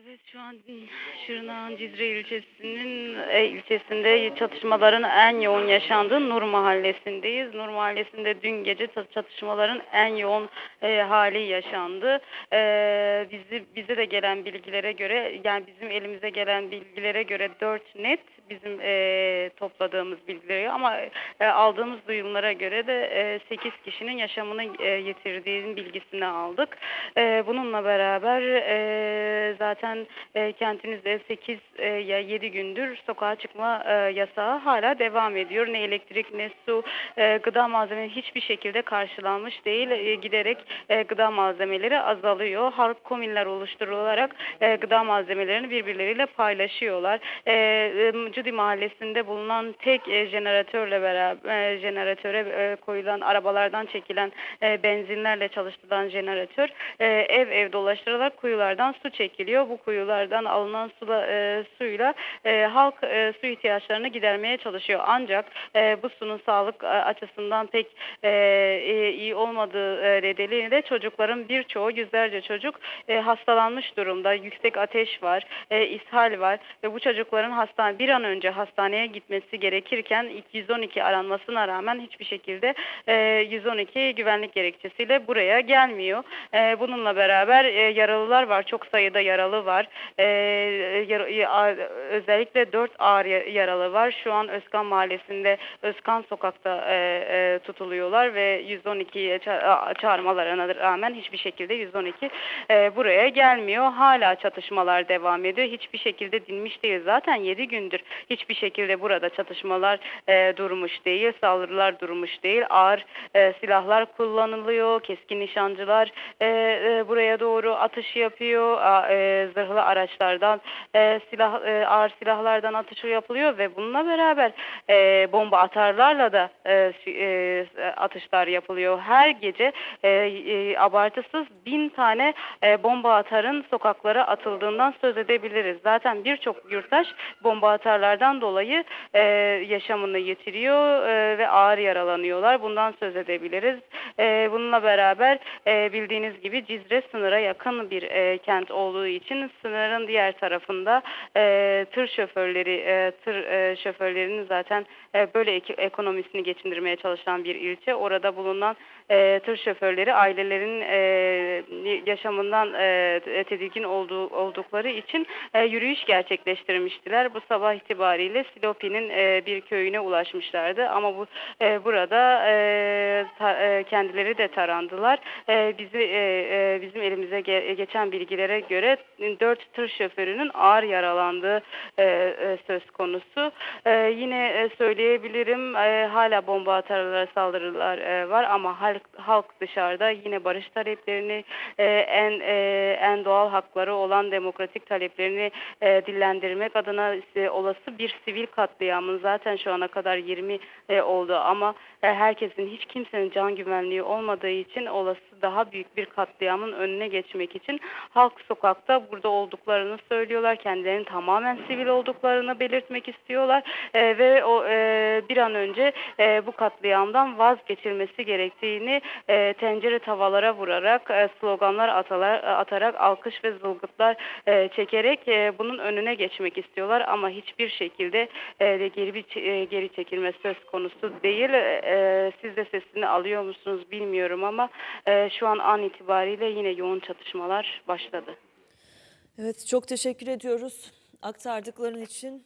Evet şu an Şırnak'ın Cizre ilçesinin e, ilçesinde çatışmaların en yoğun yaşandığı Nur Mahallesi'ndeyiz. Nur Mahallesi'nde dün gece çat- çatışmaların en yoğun e, hali yaşandı. E, bizi bize de gelen bilgilere göre yani bizim elimize gelen bilgilere göre 4 net bizim e, topladığımız bilgileri ama e, aldığımız duyumlara göre de e, 8 kişinin yaşamını e, yitirdiğinin bilgisini aldık. E, bununla beraber e, zaten e, kentimizde 8 e, ya 7 gündür sokağa çıkma e, yasağı hala devam ediyor. Ne elektrik ne su e, gıda malzemeleri hiçbir şekilde karşılanmış değil. E, giderek e, gıda malzemeleri azalıyor. Halk komünler oluşturularak e, gıda malzemelerini birbirleriyle paylaşıyorlar. E, e, Cudi Mahallesi'nde bulunan tek e, jeneratörle beraber e, jeneratöre e, koyulan arabalardan çekilen e, benzinlerle çalıştırılan jeneratör e, ev ev dolaştırılarak kuyulardan su çekiliyor. Bu kuyulardan alınan sula, e, suyla e, halk e, su ihtiyaçlarını gidermeye çalışıyor. Ancak e, bu sunun sağlık e, açısından pek e, e, iyi olmadığı e, nedeniyle çocukların birçoğu yüzlerce çocuk e, hastalanmış durumda. Yüksek ateş var, e, ishal var ve bu çocukların hastane bir an önce hastaneye gitmesi gerekirken ilk 112 aranmasına rağmen hiçbir şekilde e, 112 güvenlik gerekçesiyle buraya gelmiyor. E, bununla beraber e, yaralılar var. Çok sayıda yaralı var. E, özellikle 4 ağır ya- yaralı var. Şu an Özkan Mahallesi'nde Özkan Sokak'ta e, e, tutuluyorlar ve 112'ye ça- çağırmalarına rağmen hiçbir şekilde 112 e, buraya gelmiyor. Hala çatışmalar devam ediyor. Hiçbir şekilde dinmiş değil. Zaten 7 gündür hiçbir şekilde burada çatışmalar e, durmuş değil. Saldırılar durmuş değil. Ağır e, silahlar kullanılıyor. Keskin nişancılar e, e, buraya doğru atış yapıyor. E, zırhlı araçlardan e, silah e, ağır silahlardan atış yapılıyor ve bununla beraber e, bomba atarlarla da e, e, atışlar yapılıyor. Her gece e, e, abartısız bin tane e, bomba atarın sokaklara atıldığından söz edebiliriz. Zaten birçok yurttaş bomba atarlardan dolayı e, yaşamını yitiriyor e, ve ağır yaralanıyorlar. Bundan söz edebiliriz. E, bununla beraber e, bildiğiniz gibi Cizre sınıra yakın bir e, kent olduğu için sınırın diğer tarafında e, tır şoförleri, tır şoförlerinin zaten böyle ek- ekonomisini geçindirmeye çalışan bir ilçe. Orada bulunan tır şoförleri ailelerin yaşamından tedirgin olduğu, oldukları için yürüyüş gerçekleştirmiştiler. Bu sabah itibariyle Silopi'nin bir köyüne ulaşmışlardı ama bu burada e, kendileri de tarandılar. E, bizi e, e, bizim elimize ge- geçen bilgilere göre dört tır şoförünün ağır yaralandığı e, e, söz konusu. E, yine söyleyebilirim e, hala bomba atarlara saldırılar e, var ama halk, halk dışarıda yine barış taleplerini e, en e, en doğal hakları olan demokratik taleplerini e, dillendirmek adına e, olası bir sivil katliamın zaten şu ana kadar 20 e, oldu ama e, herkesin hiç kimsenin can güvenliği olmadığı için olası daha büyük bir katliamın önüne geçmek için halk sokakta burada olduklarını söylüyorlar. Kendilerinin tamamen sivil olduklarını belirtmek istiyorlar E, ve o e, bir an önce e, bu katliamdan vazgeçilmesi gerektiğini e, tencere tavalara vurarak e, sloganlar atalar, atarak alkış ve zılgıtlar e, çekerek e, bunun önüne geçmek istiyorlar ama hiçbir şekilde e, geri bir e, geri çekilme söz konusu değil. E, siz de sesini alıyor musunuz bilmiyorum ama e, şu an an itibariyle yine yoğun çatışmalar başladı. Evet çok teşekkür ediyoruz aktardıkların için.